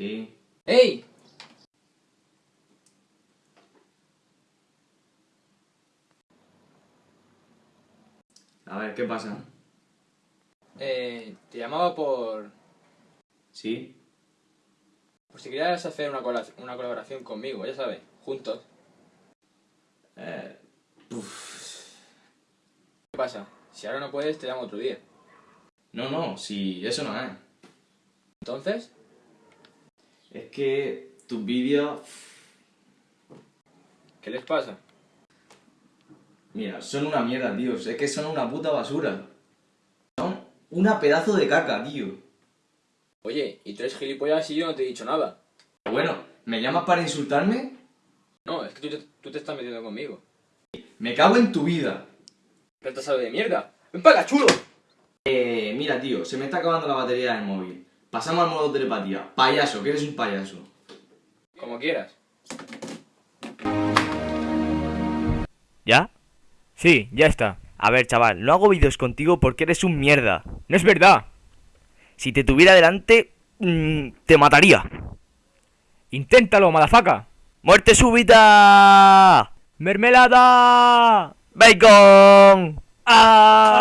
Sí. ¡Ey! A ver, ¿qué pasa? Eh, te llamaba por... Sí. Por si querías hacer una, una colaboración conmigo, ya sabes, juntos. Eh, ¿Qué pasa? Si ahora no puedes, te llamo otro día. no, no, sí, eso no es. Entonces, Es que tus vídeos, ¿qué les pasa? mira, son una mierda, tío. Es que son una puta basura. Son una pedazo de caca, tío. Oye, y tú eres gilipollas y yo no te he dicho nada. Bueno, ¿me llamas para insultarme? No, es que tú te, tú te estás metiendo conmigo. Me cago en tu vida. ¡Retrasado de mierda! ¡Ven para acá, chulo! Eh, mira, tío, se me está acabando la batería del móvil. Pasamos al modo telepatía. Payaso, que eres un payaso. Como quieras. ¿Ya? Sí, ya está. A ver, chaval, no hago vídeos contigo porque eres un mierda. No es verdad. Si te tuviera delante, mm, te mataría. Inténtalo, madafaca. ¡Muerte súbita! ¡Mermelada! ¡Bacon! ¡Ah!